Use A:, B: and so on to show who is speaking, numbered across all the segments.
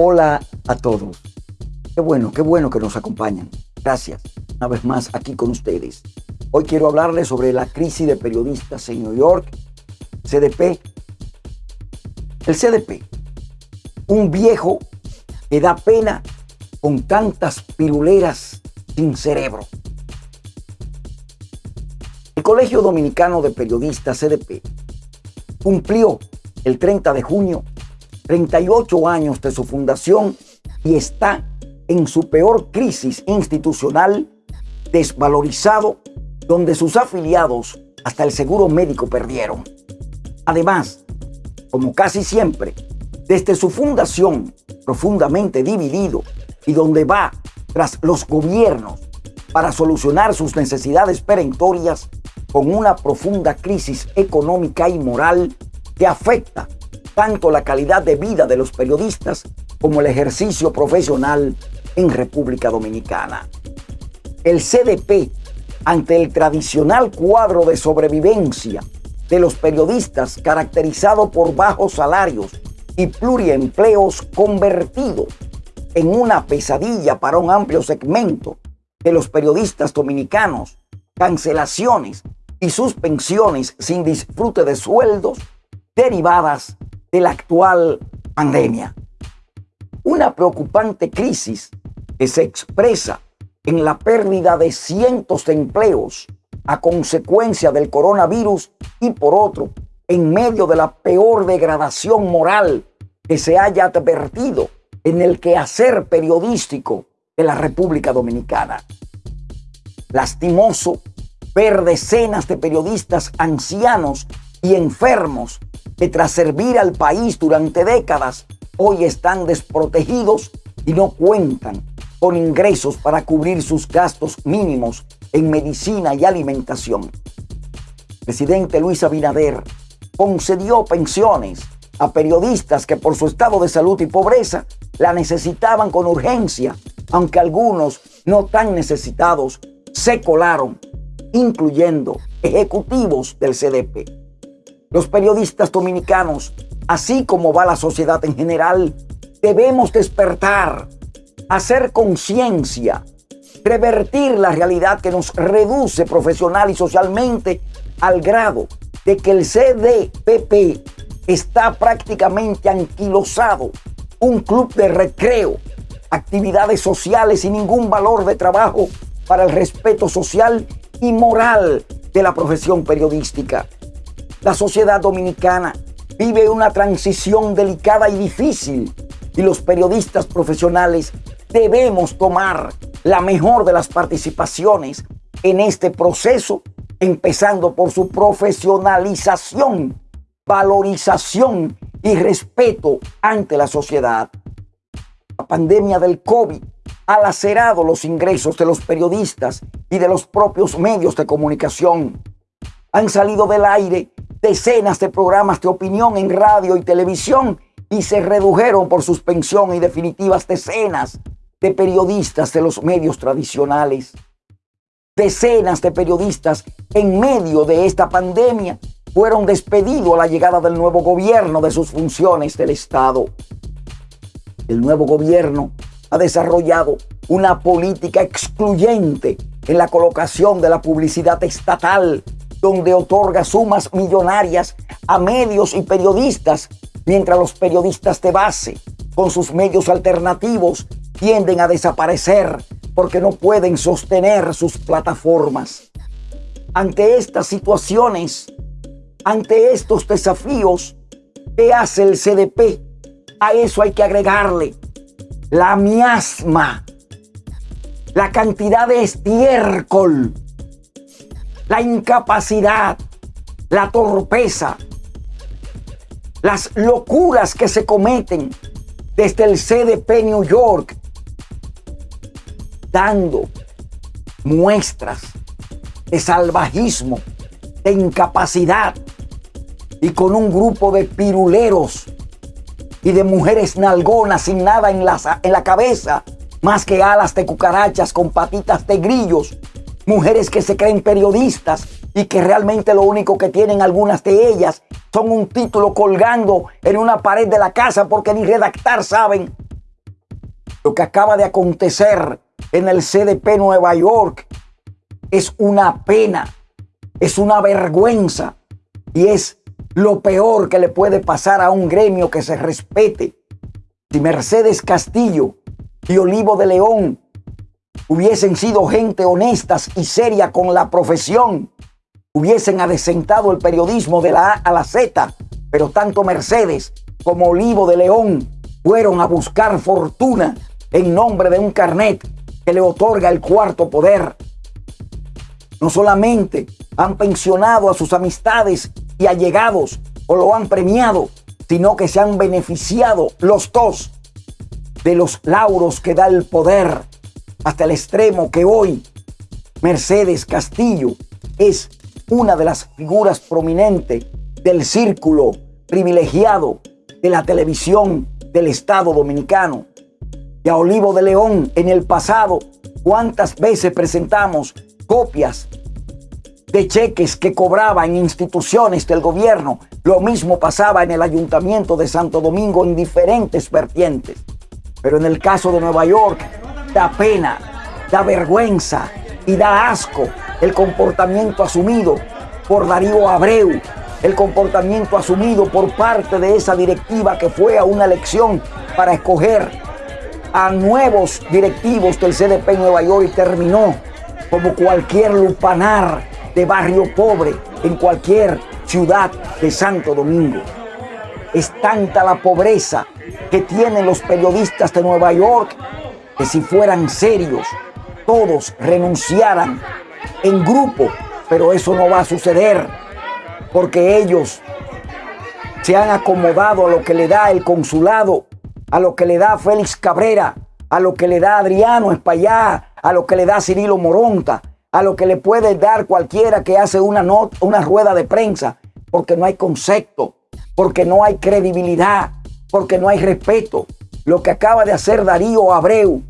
A: Hola a todos. Qué bueno, qué bueno que nos acompañan. Gracias una vez más aquí con ustedes. Hoy quiero hablarles sobre la crisis de periodistas en New York, CDP. El CDP, un viejo que da pena con tantas piruleras sin cerebro. El Colegio Dominicano de Periodistas CDP cumplió el 30 de junio 38 años de su fundación y está en su peor crisis institucional, desvalorizado, donde sus afiliados hasta el seguro médico perdieron. Además, como casi siempre, desde su fundación profundamente dividido y donde va tras los gobiernos para solucionar sus necesidades perentorias con una profunda crisis económica y moral que afecta tanto la calidad de vida de los periodistas como el ejercicio profesional en República Dominicana. El CDP, ante el tradicional cuadro de sobrevivencia de los periodistas caracterizado por bajos salarios y pluriempleos convertido en una pesadilla para un amplio segmento de los periodistas dominicanos, cancelaciones y suspensiones sin disfrute de sueldos derivadas de la actual pandemia. Una preocupante crisis que se expresa en la pérdida de cientos de empleos a consecuencia del coronavirus y por otro, en medio de la peor degradación moral que se haya advertido en el quehacer periodístico de la República Dominicana. Lastimoso ver decenas de periodistas ancianos y enfermos que tras servir al país durante décadas hoy están desprotegidos y no cuentan con ingresos para cubrir sus gastos mínimos en medicina y alimentación. presidente Luis Abinader concedió pensiones a periodistas que por su estado de salud y pobreza la necesitaban con urgencia, aunque algunos no tan necesitados se colaron, incluyendo ejecutivos del CDP. Los periodistas dominicanos, así como va la sociedad en general, debemos despertar, hacer conciencia, revertir la realidad que nos reduce profesional y socialmente al grado de que el CDPP está prácticamente anquilosado, un club de recreo, actividades sociales y ningún valor de trabajo para el respeto social y moral de la profesión periodística. La sociedad dominicana vive una transición delicada y difícil y los periodistas profesionales debemos tomar la mejor de las participaciones en este proceso, empezando por su profesionalización, valorización y respeto ante la sociedad. La pandemia del COVID ha lacerado los ingresos de los periodistas y de los propios medios de comunicación. Han salido del aire decenas de programas de opinión en radio y televisión y se redujeron por suspensión y definitivas decenas de periodistas de los medios tradicionales. Decenas de periodistas en medio de esta pandemia fueron despedidos a la llegada del nuevo gobierno de sus funciones del Estado. El nuevo gobierno ha desarrollado una política excluyente en la colocación de la publicidad estatal donde otorga sumas millonarias a medios y periodistas, mientras los periodistas de base, con sus medios alternativos, tienden a desaparecer porque no pueden sostener sus plataformas. Ante estas situaciones, ante estos desafíos, ¿qué hace el CDP? A eso hay que agregarle la miasma, la cantidad de estiércol la incapacidad, la torpeza, las locuras que se cometen desde el CDP New York, dando muestras de salvajismo, de incapacidad y con un grupo de piruleros y de mujeres nalgonas sin nada en la, en la cabeza, más que alas de cucarachas con patitas de grillos mujeres que se creen periodistas y que realmente lo único que tienen algunas de ellas son un título colgando en una pared de la casa porque ni redactar saben. Lo que acaba de acontecer en el CDP Nueva York es una pena, es una vergüenza y es lo peor que le puede pasar a un gremio que se respete. Si Mercedes Castillo y Olivo de León hubiesen sido gente honestas y seria con la profesión, hubiesen adecentado el periodismo de la A a la Z, pero tanto Mercedes como Olivo de León fueron a buscar fortuna en nombre de un carnet que le otorga el cuarto poder. No solamente han pensionado a sus amistades y allegados o lo han premiado, sino que se han beneficiado los dos de los lauros que da el poder hasta el extremo que hoy Mercedes Castillo es una de las figuras prominentes del círculo privilegiado de la televisión del Estado Dominicano. Y a Olivo de León en el pasado, ¿cuántas veces presentamos copias de cheques que cobraba en instituciones del gobierno? Lo mismo pasaba en el ayuntamiento de Santo Domingo en diferentes vertientes. Pero en el caso de Nueva York, da pena, da vergüenza y da asco el comportamiento asumido por Darío Abreu, el comportamiento asumido por parte de esa directiva que fue a una elección para escoger a nuevos directivos del CDP en Nueva York y terminó como cualquier lupanar de barrio pobre en cualquier ciudad de Santo Domingo. Es tanta la pobreza que tienen los periodistas de Nueva York que si fueran serios, todos renunciaran en grupo, pero eso no va a suceder porque ellos se han acomodado a lo que le da el consulado, a lo que le da Félix Cabrera, a lo que le da Adriano Espallá, a lo que le da Cirilo Moronta, a lo que le puede dar cualquiera que hace una, una rueda de prensa, porque no hay concepto, porque no hay credibilidad, porque no hay respeto. Lo que acaba de hacer Darío Abreu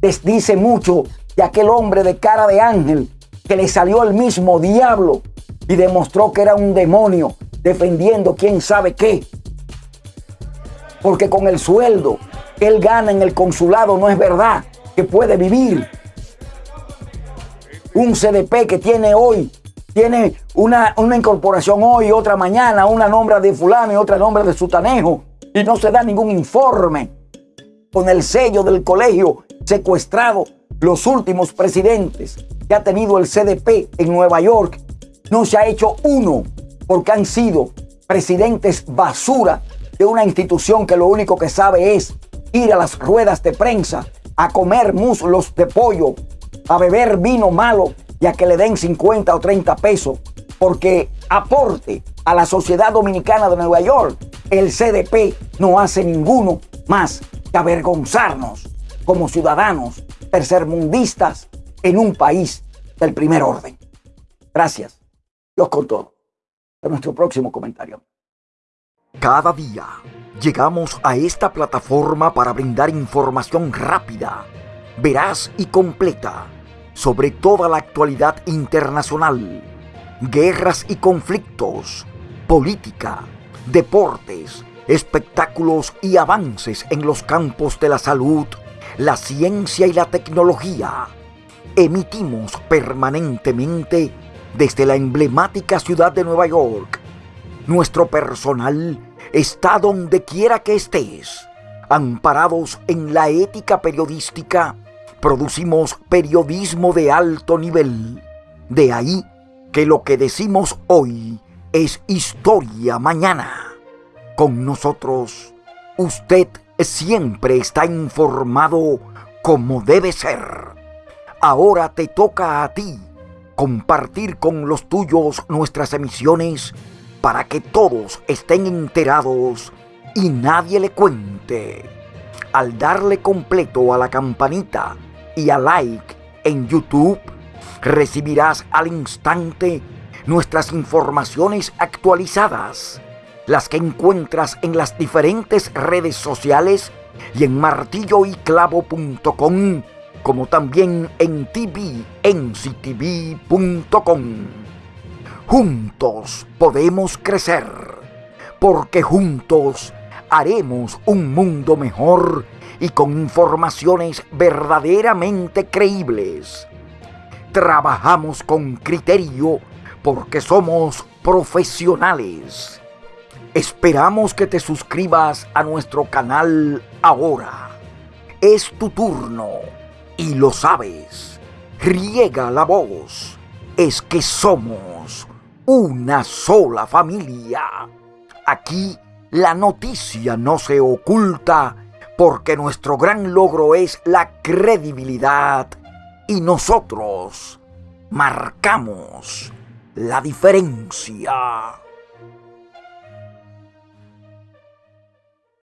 A: les dice mucho de aquel hombre de cara de ángel que le salió el mismo diablo y demostró que era un demonio defendiendo quién sabe qué. Porque con el sueldo que él gana en el consulado no es verdad que puede vivir. Un CDP que tiene hoy, tiene una, una incorporación hoy, otra mañana, una nombra de fulano y otra nombra de sutanejo, y no se da ningún informe con el sello del colegio secuestrado. Los últimos presidentes que ha tenido el CDP en Nueva York no se ha hecho uno porque han sido presidentes basura de una institución que lo único que sabe es ir a las ruedas de prensa, a comer muslos de pollo, a beber vino malo y a que le den 50 o 30 pesos, porque aporte a la sociedad dominicana de Nueva York, el CDP no hace ninguno más que avergonzarnos como ciudadanos tercermundistas en un país del primer orden. Gracias. Dios con todo. En nuestro próximo comentario.
B: Cada día llegamos a esta plataforma para brindar información rápida, veraz y completa sobre toda la actualidad internacional, guerras y conflictos, política, deportes, espectáculos y avances en los campos de la salud, la ciencia y la tecnología. Emitimos permanentemente desde la emblemática ciudad de Nueva York. Nuestro personal está donde quiera que estés. Amparados en la ética periodística, producimos periodismo de alto nivel. De ahí que lo que decimos hoy es historia mañana. Con nosotros, usted siempre está informado como debe ser. Ahora te toca a ti compartir con los tuyos nuestras emisiones para que todos estén enterados y nadie le cuente. Al darle completo a la campanita y a like en YouTube, recibirás al instante nuestras informaciones actualizadas, las que encuentras en las diferentes redes sociales y en martilloyclavo.com como también en tvnctv.com. Juntos podemos crecer, porque juntos haremos un mundo mejor y con informaciones verdaderamente creíbles. Trabajamos con criterio porque somos profesionales. Esperamos que te suscribas a nuestro canal ahora. Es tu turno y lo sabes. Riega la voz. Es que somos una sola familia. Aquí la noticia no se oculta porque nuestro gran logro es la credibilidad y nosotros marcamos la diferencia.